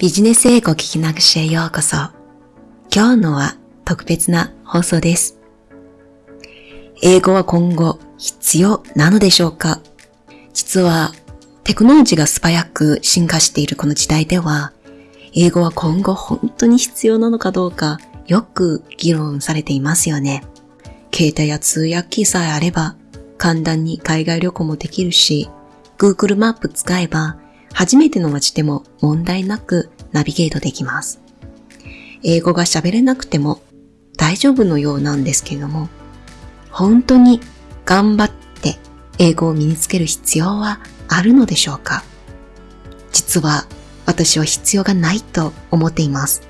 ビジネス英語聞き流しへようこそ。今日のは特別な放送です。英語は今後必要なのでしょうか？実はテクノロジーが素早く進化しているこの時代では、英語は今後本当に必要なのかどうかよく議論されていますよね。携帯や通訳機さえあれば簡単に海外旅行もできるし、Google マップ使えば初めての街でも問題なくナビゲートできます。英語が喋れなくても大丈夫のようなんですけれども、本当に頑張って英語を身につける必要はあるのでしょうか？実は私は必要がないと思っています。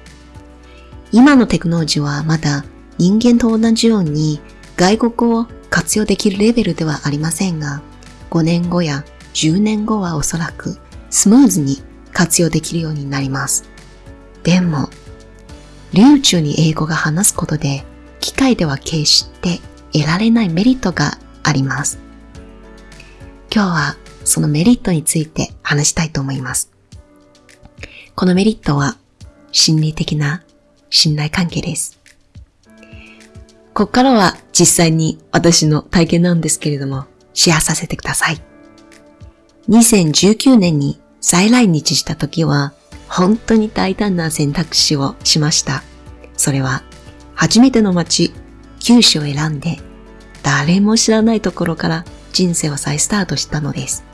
今のテクノロジーはまだ人間と同じように外国語を活用できるレベルではありませんが、5年後や10年後はおそらくスムーズに活用できるようになります。でも、流暢に英語が話すことで、機械では決して得られないメリットがあります。今日はそのメリットについて話したいと思います。このメリットは心理的な信頼関係です。ここからは実際に私の体験なんですけれども、シェアさせてください。2019年に再来日した時は、本当に大胆な選択肢をしました。それは、初めての街、九州を選んで、誰も知らないところから人生を再スタートしたのです。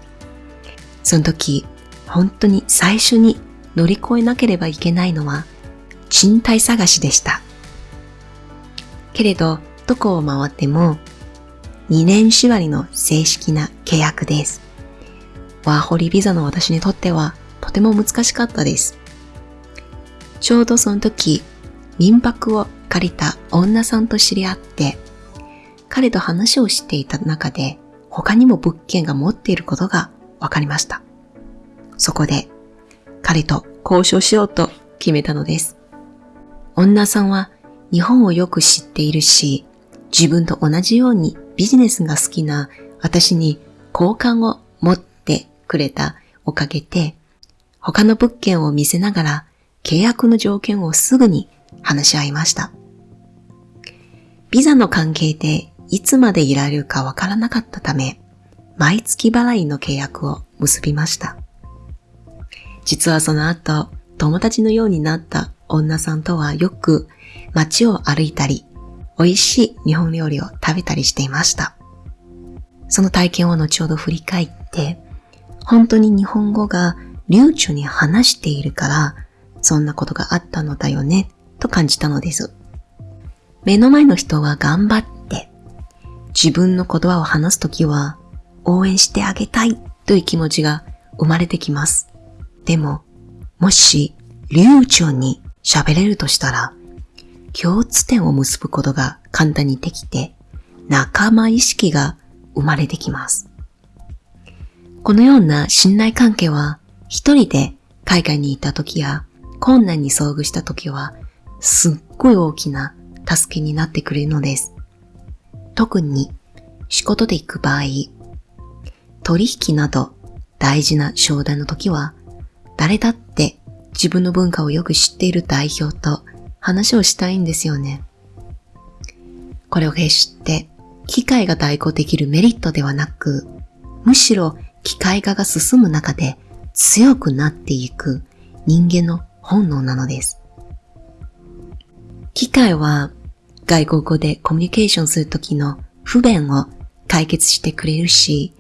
その時、本当に最初に乗り越えなければいけないのは、賃貸探しでした。けれど、どこを回っても、2年縛りの正式な契約です。ワーホリビザの私にとってはとても難しかったです。ちょうどその時、民泊を借りた女さんと知り合って、彼と話をしていた中で他にも物件が持っていることが分かりました。そこで彼と交渉しようと決めたのです。女さんは日本をよく知っているし、自分と同じようにビジネスが好きな私に好感をくれたおかげで、他の物件を見せながら契約の条件をすぐに話し合いました。ビザの関係でいつまでいられるかわからなかったため、毎月払いの契約を結びました。実はその後、友達のようになった女さんとはよく街を歩いたり、美味しい日本料理を食べたりしていました。その体験を後ほど振り返って、本当に日本語が流暢に話しているから、そんなことがあったのだよね、と感じたのです。目の前の人は頑張って、自分の言葉を話すときは、応援してあげたいという気持ちが生まれてきます。でも、もし流暢に喋れるとしたら、共通点を結ぶことが簡単にできて、仲間意識が生まれてきます。このような信頼関係は一人で海外に行った時や困難に遭遇した時はすっごい大きな助けになってくれるのです。特に仕事で行く場合、取引など大事な商談の時は誰だって自分の文化をよく知っている代表と話をしたいんですよね。これを決して機会が代行できるメリットではなく、むしろ機械化が進む中で強くなっていく人間の本能なのです。機械は外国語でコミュニケーションするときの不便を解決してくれるし、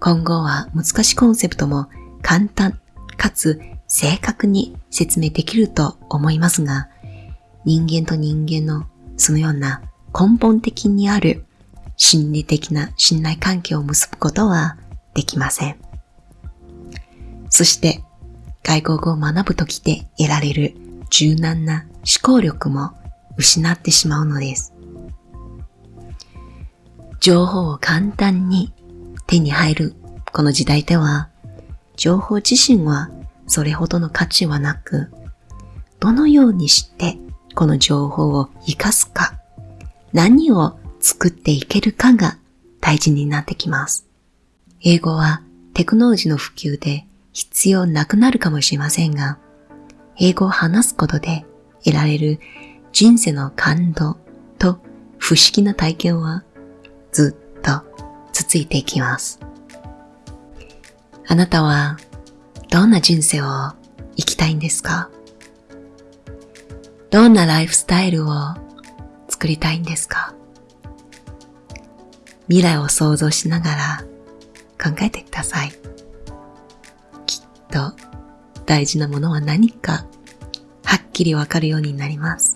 今後は難しいコンセプトも簡単かつ正確に説明できると思いますが、人間と人間のそのような根本的にある心理的な信頼関係を結ぶことはできません。そして外国語を学ぶときで得られる柔軟な思考力も失ってしまうのです。情報を簡単に手に入るこの時代では、情報自身はそれほどの価値はなく、どのようにしてこの情報を活かすか、何を作っていけるかが大事になってきます。英語はテクノロジーの普及で必要なくなるかもしれませんが、英語を話すことで得られる人生の感動と不思議な体験はずっと続いていきます。あなたはどんな人生を生きたいんですか？どんなライフスタイルを作りたいんですか？未来を想像しながら考えてください。きっと大事なものは何かはっきりわかるようになります。